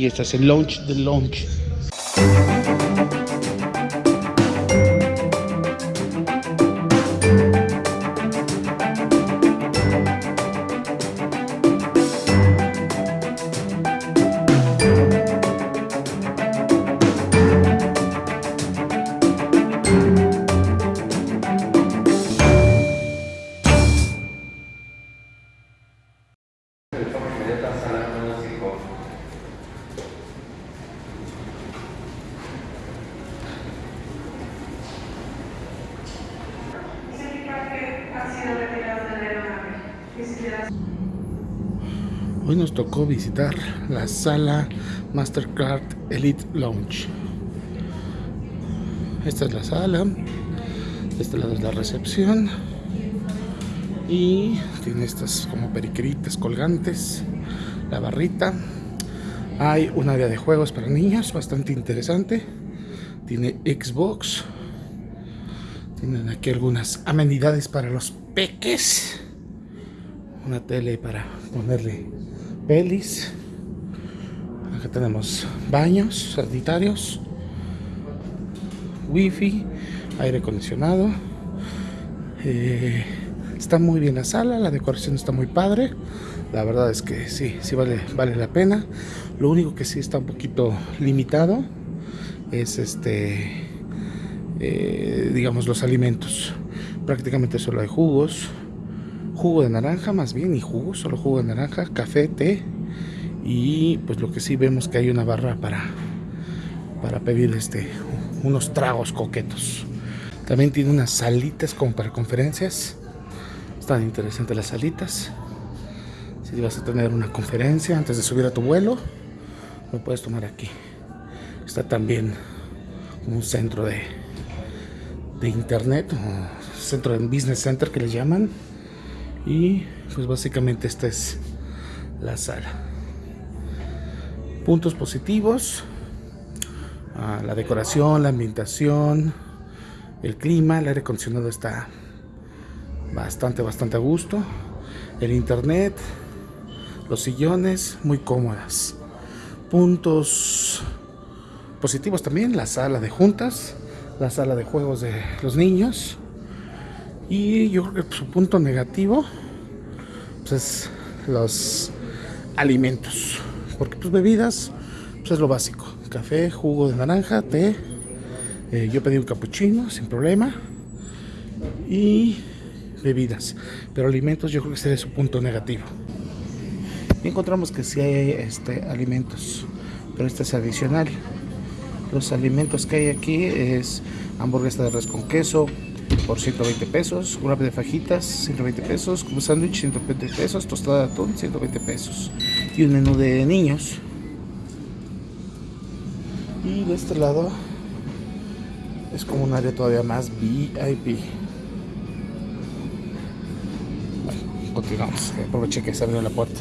Y este es el launch del launch. Hoy nos tocó visitar la sala Mastercard Elite Lounge. Esta es la sala, lado es la recepción y tiene estas como periqueritas colgantes, la barrita. Hay un área de juegos para niños bastante interesante. Tiene Xbox. Tienen aquí algunas amenidades para los peques. Una tele para ponerle pelis. Acá tenemos baños sanitarios, wifi, aire acondicionado. Eh, está muy bien la sala, la decoración está muy padre. La verdad es que sí, sí vale, vale la pena. Lo único que sí está un poquito limitado es este, eh, digamos, los alimentos. Prácticamente solo hay jugos, jugo de naranja más bien y jugo, solo jugo de naranja, café, té y pues lo que sí vemos que hay una barra para para pedir este unos tragos coquetos. También tiene unas salitas como para conferencias. Están interesantes las salitas. Si vas a tener una conferencia antes de subir a tu vuelo, lo puedes tomar aquí. Está también un centro de, de internet, o centro de business center que le llaman y pues básicamente esta es la sala. Puntos positivos. Ah, la decoración la ambientación el clima el aire acondicionado está bastante bastante a gusto. El internet los sillones muy cómodas. Puntos positivos también la sala de juntas la sala de juegos de los niños y yo creo que su punto negativo pues, es los alimentos. Porque pues bebidas pues es lo básico. Café, jugo de naranja, té. Eh, yo pedí un capuchino sin problema. Y bebidas. Pero alimentos yo creo que sería su punto negativo. Y encontramos que sí hay este, alimentos. Pero este es adicional. Los alimentos que hay aquí es hamburguesa de res con queso, por 120 pesos, una de fajitas 120 pesos, como sándwich 120 pesos, tostada de atún 120 pesos y un menú de niños. Y de este lado es como un área todavía más VIP. Bueno, continuamos, aproveché que se abrió la puerta.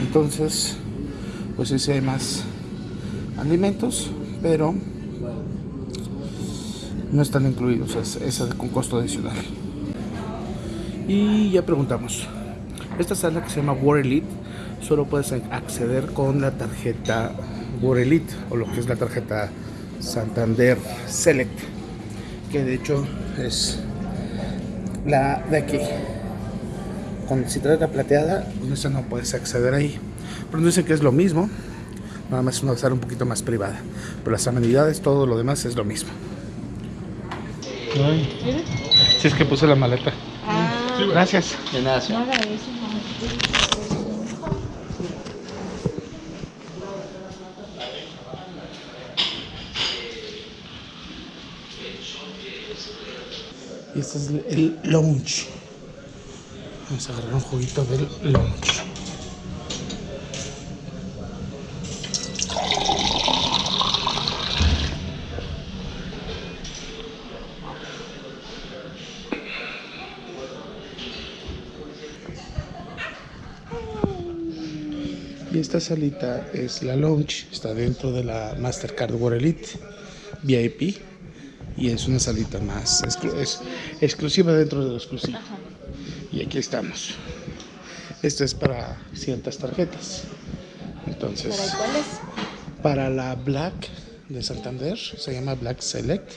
Entonces, pues sí hay más alimentos, pero no están incluidos, es, con costo adicional. Y ya preguntamos, esta sala que se llama War Elite solo puedes acceder con la tarjeta War Elite o lo que es la tarjeta Santander Select, que de hecho es la de aquí. Con, la plateada, con esa no puedes acceder ahí. Pero no dice que es lo mismo, nada más es una sala un poquito más privada. Pero las amenidades, todo lo demás es lo mismo. Si es que puse la maleta. Ah. Gracias. De nada. Y este es el lunch. Vamos a agarrar un juguito del lunch. Y esta salita es la lounge, está dentro de la Mastercard World Elite VIP y es una salita más es exclusiva dentro de lo exclusivo. Y aquí estamos. Este es para ciertas tarjetas. Entonces, ¿Para cuáles? para la Black de Santander, se llama Black Select.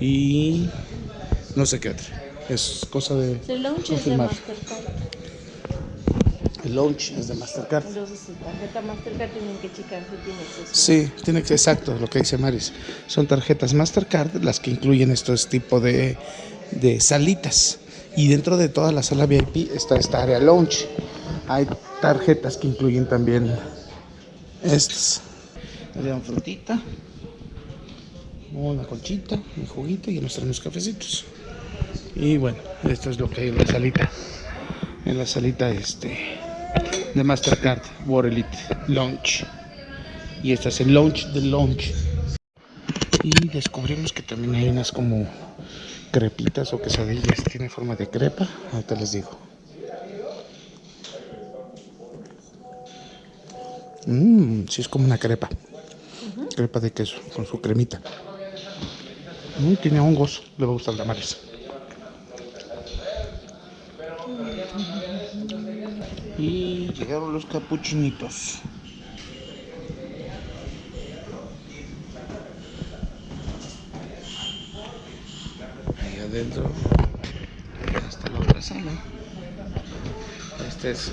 Y no sé qué otra. Es cosa de confirmar. Launch es de Mastercard. Entonces, su tarjeta Mastercard tienen que checar si tiene acceso. Sí, tiene que exacto lo que dice Maris. Son tarjetas Mastercard las que incluyen estos tipo de, de salitas. Y dentro de toda la sala VIP está esta área lounge. Hay tarjetas que incluyen también estas. Le dan frutita, una conchita, un juguito y nos traen unos cafecitos. Y bueno, esto es lo que hay en la salita. En la salita este de Mastercard World Elite Lounge. Y este es el launch del launch. Y descubrimos que también hay unas como crepitas o quesadillas. Tiene forma de crepa. Ahorita les digo. Mmm, sí es como una crepa. Crepa de queso con su cremita. Mm, tiene hongos. Le va a gustar la mares. Llegaron los capuchinitos. Ahí adentro está la otra sala. Este es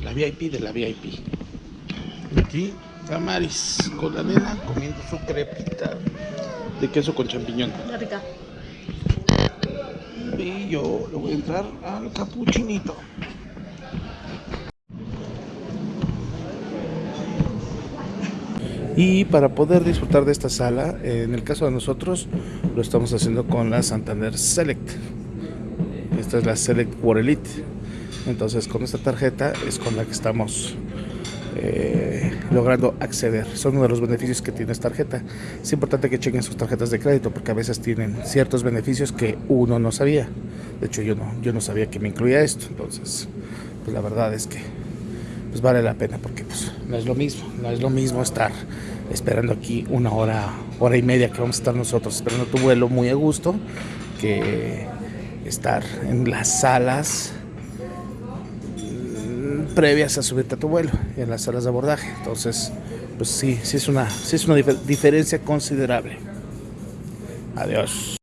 la VIP de la VIP. Y aquí Damaris con la nena comiendo su crepita de queso con champiñón. Está rica. Y yo le voy a entrar al capuchinito. Y para poder disfrutar de esta sala, eh, en el caso de nosotros, lo estamos haciendo con la Santander Select. Esta es la Select World Elite. Entonces, con esta tarjeta es con la que estamos eh, logrando acceder. Son uno de los beneficios que tiene esta tarjeta. Es importante que chequen sus tarjetas de crédito porque a veces tienen ciertos beneficios que uno no sabía. De hecho, yo no, yo no sabía que me incluía esto. Entonces, pues la verdad es que pues vale la pena porque pues no es lo mismo, no es lo mismo estar esperando aquí una hora, hora y media que vamos a estar nosotros esperando tu vuelo muy a gusto que estar en las salas mm, previas a subirte a tu vuelo en las salas de abordaje. Entonces pues sí sí es una sí es una difer- diferencia considerable. Adiós